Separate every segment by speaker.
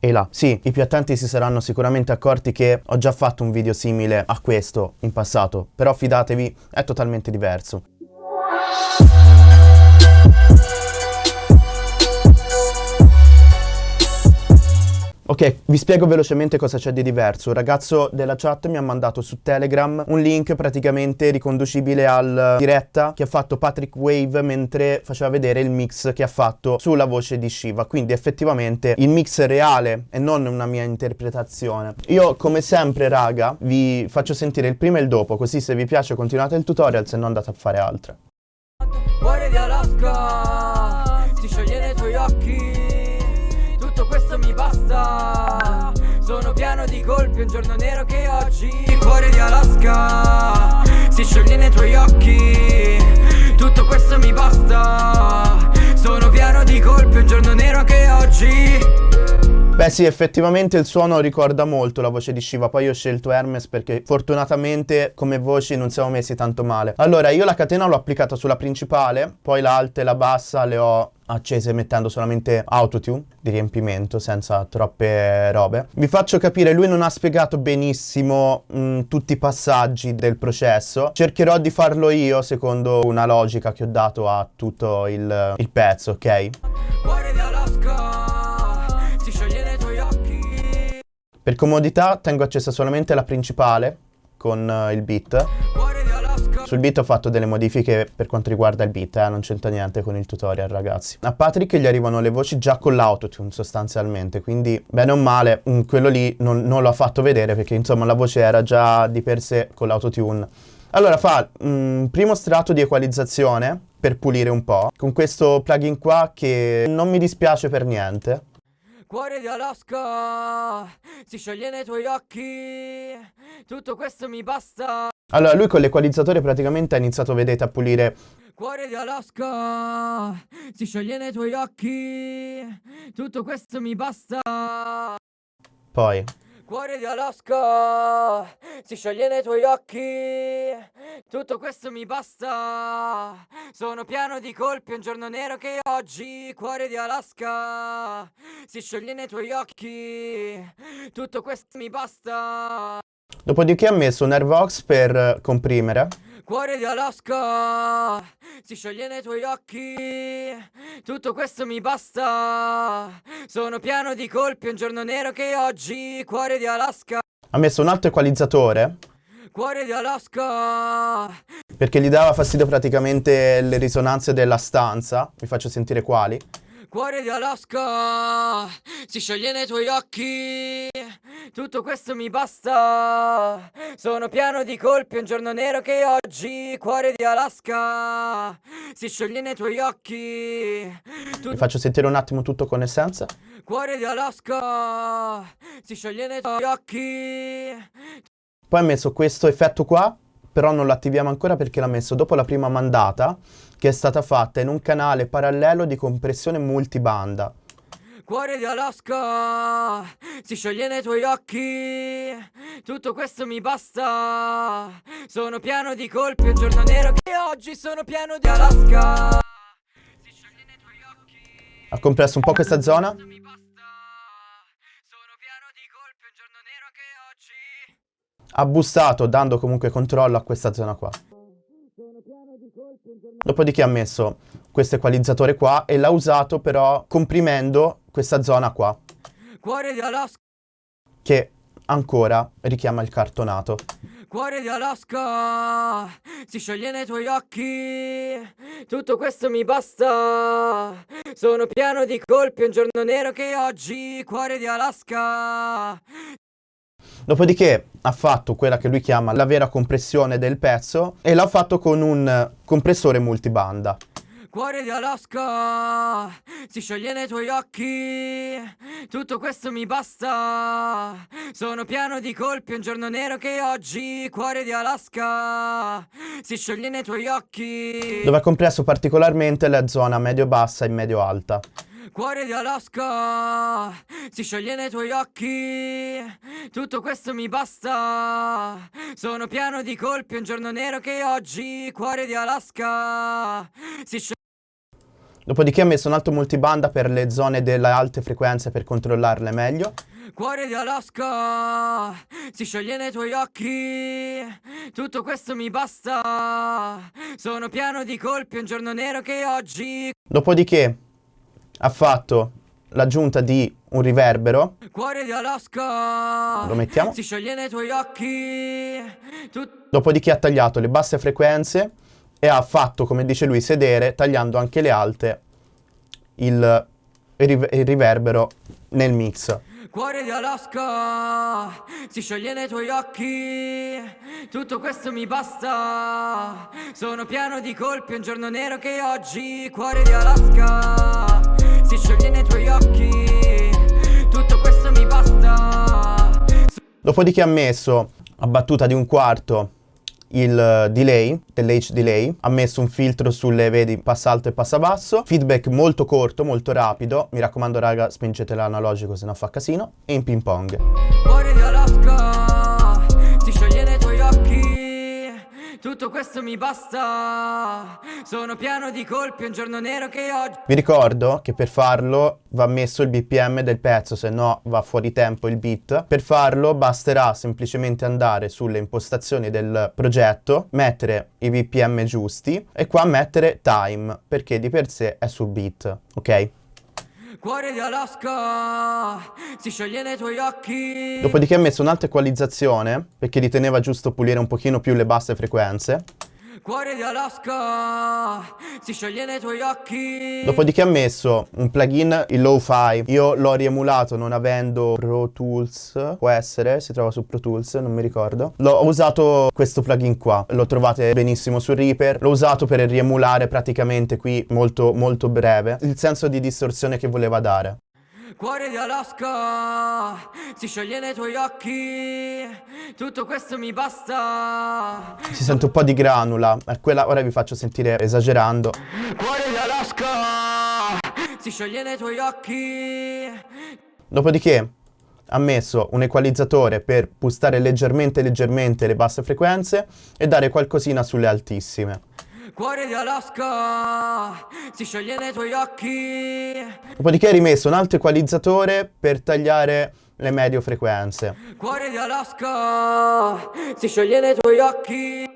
Speaker 1: e là. Sì, i più attenti si saranno sicuramente accorti che ho già fatto un video simile a questo in passato, però fidatevi, è totalmente diverso. Ok, vi spiego velocemente cosa c'è di diverso. Un ragazzo della chat mi ha mandato su Telegram un link praticamente riconducibile al diretta che ha fatto Patrick Wave mentre faceva vedere il mix che ha fatto sulla voce di Shiva. Quindi effettivamente il mix è reale e non una mia interpretazione. Io come sempre raga vi faccio sentire il prima e il dopo così se vi piace continuate il tutorial se no andate a fare altro. Cuore di Alaska, ti scioglie nei tuoi occhi basta Sono pieno di colpi, un giorno nero che oggi Il cuore di Alaska si scioglie nei tuoi occhi. Tutto questo mi basta. Sono pieno di colpi, un giorno nero che oggi Beh sì, effettivamente il suono ricorda molto la voce di Shiva, poi ho scelto Hermes perché fortunatamente come voci non siamo messi tanto male. Allora, io la catena l'ho applicata sulla principale, poi l'alta e la bassa le ho accese mettendo solamente autotune di riempimento senza troppe robe. Vi faccio capire, lui non ha spiegato benissimo mh, tutti i passaggi del processo. Cercherò di farlo io secondo una logica che ho dato a tutto il, il pezzo, ok? Per comodità tengo accesa solamente la principale con uh, il beat. Sul beat ho fatto delle modifiche per quanto riguarda il beat, eh, non c'entra niente con il tutorial ragazzi. A Patrick gli arrivano le voci già con l'autotune sostanzialmente, quindi bene o male mm, quello lì non, non l'ho fatto vedere perché insomma la voce era già di per sé con l'autotune. Allora fa un mm, primo strato di equalizzazione per pulire un po', con questo plugin qua che non mi dispiace per niente. Cuore di Alaska, si scioglie nei tuoi occhi, tutto questo mi basta. Allora, lui con l'equalizzatore praticamente ha iniziato, vedete, a pulire... Cuore di Alaska, si scioglie nei tuoi occhi, tutto questo mi basta. Poi... Cuore di Alaska, si scioglie nei tuoi occhi, tutto questo mi basta. Sono pieno di colpi, un giorno nero che oggi, cuore di Alaska, si scioglie nei tuoi occhi, tutto questo mi basta. Dopodiché ha messo un Airvox per comprimere. Cuore di Alaska, si scioglie nei tuoi occhi, tutto questo mi basta. Sono pieno di colpi, un giorno nero che oggi, cuore di Alaska. Ha messo un alto equalizzatore. Cuore di Alaska. Perché gli dava fastidio praticamente le risonanze della stanza. Vi faccio sentire quali. Cuore di Alaska, si scioglie nei tuoi occhi, tutto questo mi basta. Sono pieno di colpi, un giorno nero che oggi, cuore di Alaska, si scioglie nei tuoi occhi. Tu Vi faccio sentire un attimo tutto con essenza. Cuore di Alaska, si scioglie nei tuoi occhi. Poi ha messo questo effetto qua, però non lo attiviamo ancora perché l'ha messo dopo la prima mandata che è stata fatta in un canale parallelo di compressione multibanda. Cuore di Alaska, si scioglie nei tuoi occhi, tutto questo mi basta. Sono pieno di colpi, un giorno nero che oggi sono pieno di Alaska. Si scioglie nei tuoi occhi. Ha compresso un po' questa zona? Ha bustato dando comunque controllo a questa zona qua. Dopodiché ha messo questo equalizzatore qua e l'ha usato però comprimendo questa zona qua. Cuore di Alaska. Che ancora richiama il cartonato. Cuore di Alaska, si scioglie nei tuoi occhi, tutto questo mi basta. Sono pieno di colpi, un giorno nero che oggi, cuore di Alaska. Dopodiché ha fatto quella che lui chiama la vera compressione del pezzo e l'ha fatto con un compressore multibanda. Cuore di Alaska, si scioglie nei tuoi occhi, tutto questo mi basta. Sono pieno di colpi, un giorno nero che oggi, cuore di Alaska, si scioglie nei tuoi occhi. Dove ha compresso particolarmente la zona medio-bassa e medio-alta. Cuore di Alaska, si scioglie nei tuoi occhi, tutto questo mi basta. Sono pieno di colpi, un giorno nero che oggi, cuore di Alaska, si scioglie... Dopodiché ha messo un altro multibanda per le zone delle alte frequenze per controllarle meglio.
Speaker 2: Cuore di Alaska, si scioglie nei tuoi occhi, tutto questo mi basta, sono pieno di colpi, un giorno nero che oggi...
Speaker 1: Dopodiché ha fatto l'aggiunta di un riverbero.
Speaker 2: Cuore di Alaska,
Speaker 1: lo mettiamo.
Speaker 2: Si scioglie nei tuoi occhi.
Speaker 1: Tu... Dopodiché ha tagliato le basse frequenze e ha fatto, come dice lui, sedere, tagliando anche le alte, il, il riverbero nel mix.
Speaker 2: Cuore di Alaska, si scioglie nei tuoi occhi, tutto questo mi basta, sono pieno di colpi, un giorno nero che oggi, cuore di Alaska, si scioglie nei tuoi occhi, tutto questo mi basta.
Speaker 1: Dopodiché ha messo a battuta di un quarto il delay dell'H delay, ha messo un filtro sulle, vedi, passa alto e passa basso, feedback molto corto, molto rapido, mi raccomando raga spingete l'analogico se no fa casino, e in ping pong.
Speaker 2: Cuore di Alaska, si scioglie nei tuoi occhi tutto questo mi basta Sono pieno di colpi, un giorno nero che oggi
Speaker 1: Vi ricordo che per farlo va messo il BPM del pezzo Se no va fuori tempo il beat Per farlo basterà semplicemente andare sulle impostazioni del progetto Mettere i BPM giusti E qua mettere time Perché di per sé è su beat, ok?
Speaker 2: Cuore di Alaska, si scioglie nei tuoi occhi.
Speaker 1: Dopodiché ha messo un'alta equalizzazione, perché riteneva giusto pulire un pochino più le basse frequenze.
Speaker 2: Cuore di Alaska, si scioglie nei tuoi occhi.
Speaker 1: Dopodiché ha messo un plugin, il Lo-Fi. Io l'ho riemulato non avendo Pro Tools, può essere, si trova su Pro Tools, non mi ricordo. L'ho usato questo plugin qua, lo trovate benissimo su Reaper. L'ho usato per riemulare praticamente qui molto molto breve il senso di distorsione che voleva dare.
Speaker 2: Cuore di Alaska, si scioglie nei tuoi occhi, tutto questo mi basta.
Speaker 1: Si sente un po' di granula, è quella, ora vi faccio sentire esagerando.
Speaker 2: Cuore di Alaska, si scioglie nei tuoi occhi.
Speaker 1: Dopodiché ha messo un equalizzatore per boostare leggermente leggermente le basse frequenze e dare qualcosina sulle altissime.
Speaker 2: Cuore di Alaska, si scioglie nei tuoi occhi.
Speaker 1: Dopodiché hai rimesso un altro equalizzatore per tagliare le medio frequenze.
Speaker 2: Cuore di Alaska, si scioglie nei tuoi occhi.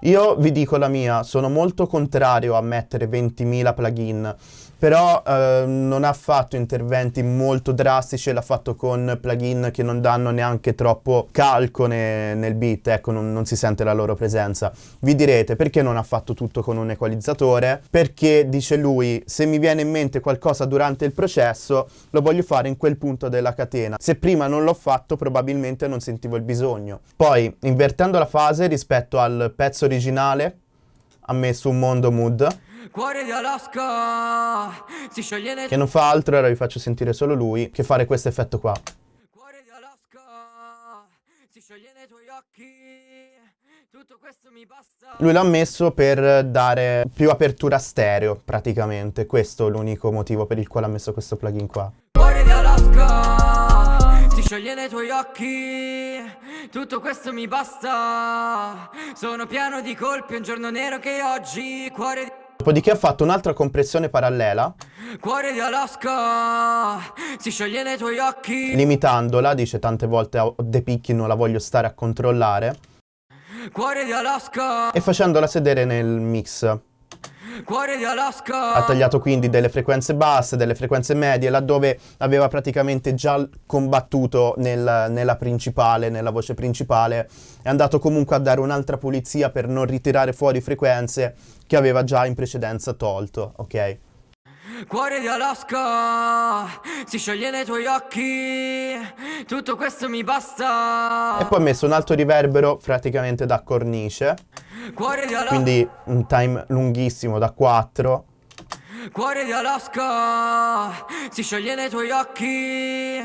Speaker 1: Io vi dico la mia, sono molto contrario a mettere 20.000 plugin però eh, non ha fatto interventi molto drastici, l'ha fatto con plugin che non danno neanche troppo calco ne, nel beat, ecco non, non, si sente la loro presenza. Vi direte perché non ha fatto tutto con un equalizzatore? Perché dice lui, se mi viene in mente qualcosa durante il processo, lo voglio fare in quel punto della catena. Se prima non l'ho fatto probabilmente non sentivo il bisogno. Poi, invertendo la fase rispetto al pezzo originale, ha messo un mondo mood
Speaker 2: Cuore di Alaska. Si scioglie nei
Speaker 1: Che non fa altro, ora vi faccio sentire solo lui, che fare questo effetto qua.
Speaker 2: Cuore di Alaska. Si scioglie nei tuoi occhi. Tutto questo mi basta.
Speaker 1: Lui l'ha messo per dare più apertura stereo, praticamente. Questo è l'unico motivo per il quale ha messo questo plugin qua.
Speaker 2: Cuore di Alaska. Si scioglie nei tuoi occhi. Tutto questo mi basta. Sono pieno di colpi, un giorno nero che oggi. Cuore di
Speaker 1: Dopodiché ha fatto un'altra compressione parallela.
Speaker 2: Cuore di Alaska, si scioglie nei tuoi occhi.
Speaker 1: Limitandola, dice tante volte a De Picchi non la voglio stare a controllare.
Speaker 2: Cuore di Alaska.
Speaker 1: E facendola sedere nel mix.
Speaker 2: Cuore di Alaska.
Speaker 1: Ha tagliato quindi delle frequenze basse, delle frequenze medie, laddove aveva praticamente già combattuto nel, nella principale, nella voce principale. È andato comunque a dare un'altra pulizia per non ritirare fuori frequenze che aveva già in precedenza tolto, ok?
Speaker 2: Cuore di Alaska, si scioglie nei tuoi occhi, tutto questo mi basta.
Speaker 1: E poi ha messo un alto riverbero praticamente da cornice.
Speaker 2: Cuore di Alaska.
Speaker 1: Quindi un time lunghissimo da 4.
Speaker 2: Cuore di Alaska, si scioglie nei tuoi occhi,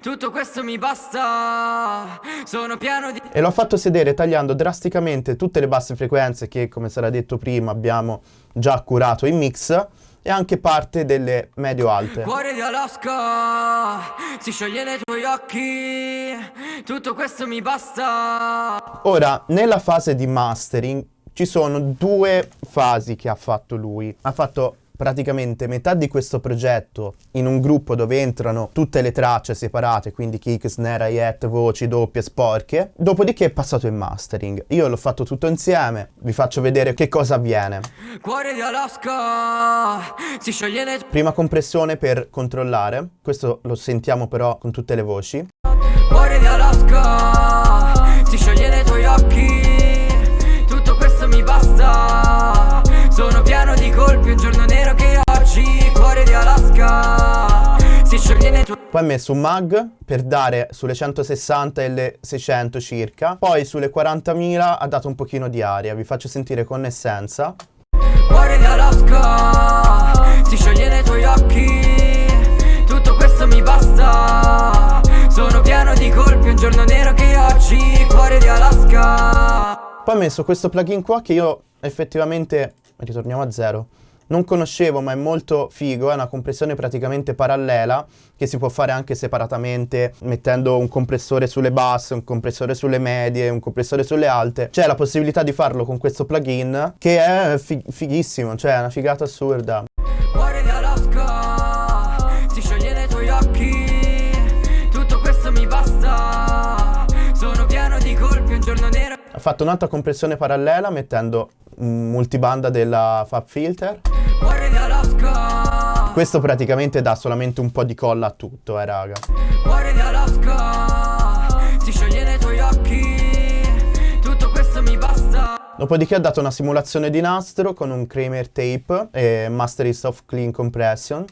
Speaker 2: tutto questo mi basta, sono pieno di...
Speaker 1: E l'ho fatto sedere tagliando drasticamente tutte le basse frequenze che, come sarà detto prima, abbiamo già curato in mix e anche parte delle medio-alte.
Speaker 2: Cuore di Alaska, si scioglie nei tuoi occhi, tutto questo mi basta.
Speaker 1: Ora, nella fase di mastering ci sono due fasi che ha fatto lui. Ha fatto praticamente metà di questo progetto in un gruppo dove entrano tutte le tracce separate, quindi kick, snare, hi-hat, voci, doppie, sporche, dopodiché è passato in mastering. Io l'ho fatto tutto insieme, vi faccio vedere che cosa avviene. Cuore di Alaska, si scioglie le... Prima compressione per controllare, questo lo sentiamo però con tutte le voci. Cuore di Alaska, si scioglie nei tuoi occhi, tutto questo mi basta, sono pieno di colpi, un giorno nero che oggi, cuore di Alaska, si scioglie nei tuoi... Poi ha messo un mag per dare sulle 160 e le 600 circa, poi sulle 40.000 ha dato un pochino di aria, vi faccio sentire con essenza. Cuore di Alaska, si scioglie nei tuoi occhi, tutto questo mi basta, sono pieno di colpi, un giorno nero che oggi, cuore di Alaska. Poi ho messo questo plugin qua che io effettivamente, ritorniamo a zero, non conoscevo ma è molto figo, è una compressione praticamente parallela che si può fare anche separatamente mettendo un compressore sulle basse, un compressore sulle medie, un compressore sulle alte. C'è la possibilità di farlo con questo plugin che è fig fighissimo, cioè è una figata assurda. Ha fatto un'altra compressione parallela mettendo multibanda della Fab Filter questo praticamente dà solamente un po' di colla a tutto, eh raga. Dopodiché ha dato una simulazione di nastro con un Kramer tape e Mastery Soft Clean Compression.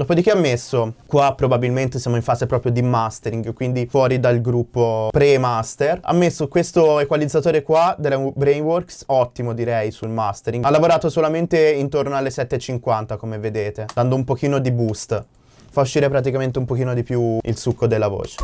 Speaker 1: Dopodiché ha messo, qua probabilmente siamo in fase proprio di mastering, quindi fuori dal gruppo pre-master, ha messo questo equalizzatore qua della Brainworks, ottimo direi sul mastering. Ha lavorato solamente intorno alle 7.50 come vedete, dando un pochino di boost. Fa uscire praticamente un pochino di più il succo della voce.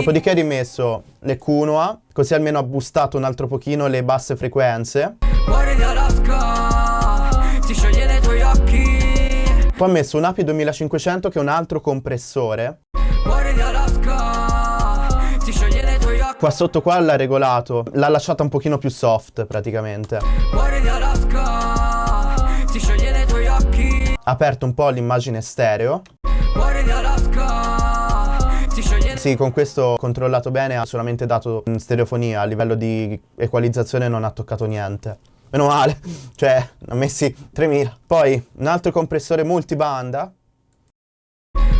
Speaker 1: Dopodiché ha rimesso le Kunua, così almeno ha boostato un altro pochino le basse frequenze. Cuore di Alaska, si scioglie nei tuoi occhi. Poi ha messo un API 2500 che è un altro compressore. Cuore di Alaska, si scioglie nei tuoi occhi. Qua sotto qua l'ha regolato, l'ha lasciata un pochino più soft praticamente. Cuore di Alaska, si scioglie nei tuoi occhi. Ha aperto un po' l'immagine stereo. Cuore di Alaska. Sì, con questo ho controllato bene, ha solamente dato stereofonia, a livello di equalizzazione non ha toccato niente. Meno male, cioè, ha messi 3000. Poi, un altro compressore multibanda.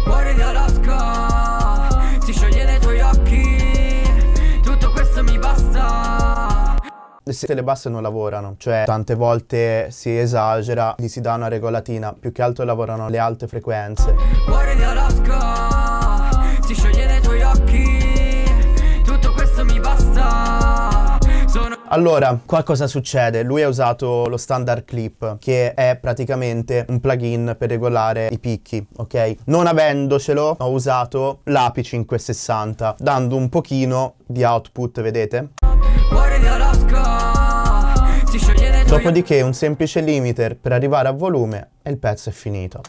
Speaker 1: Cuore di Alaska, si scioglie nei tuoi occhi, tutto questo mi basta. Se le basse non lavorano, cioè tante volte si esagera, gli si dà una regolatina, più che altro lavorano le alte frequenze. Cuore di Alaska, Allora, qua cosa succede? Lui ha usato lo standard clip, che è praticamente un plugin per regolare i picchi, ok? Non avendocelo, ho usato l'API 560, dando un pochino di output, vedete? Dopodiché un semplice limiter per arrivare a volume e il pezzo è finito.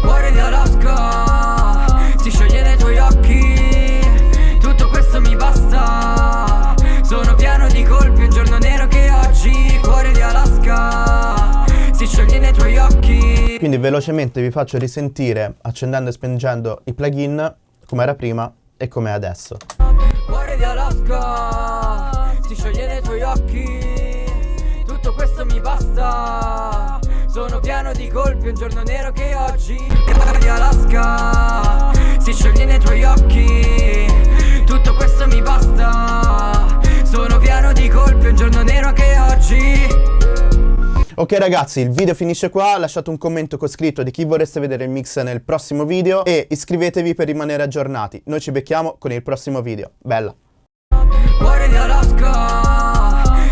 Speaker 1: Cuore di Alaska, si scioglie nei tuoi occhi, tutto questo mi basta. Sono pieno di colpi, Quindi velocemente vi faccio risentire Accendendo e spengendo i plugin Come era prima e come è adesso. Cuore di Alaska Si scioglie nei tuoi occhi. Tutto questo mi basta. Sono pieno di colpi, un giorno nero che oggi. Cuore di Alaska Si scioglie nei tuoi occhi. Tutto questo mi basta. Sono pieno di colpi, un giorno nero che oggi Ok ragazzi, il video finisce qua, lasciate un commento con scritto di chi vorreste vedere il mix nel prossimo video e iscrivetevi per rimanere aggiornati. Noi ci becchiamo con il prossimo video. Bella!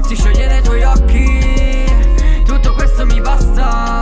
Speaker 1: Si scioglie dai tuoi occhi, tutto questo mi basta.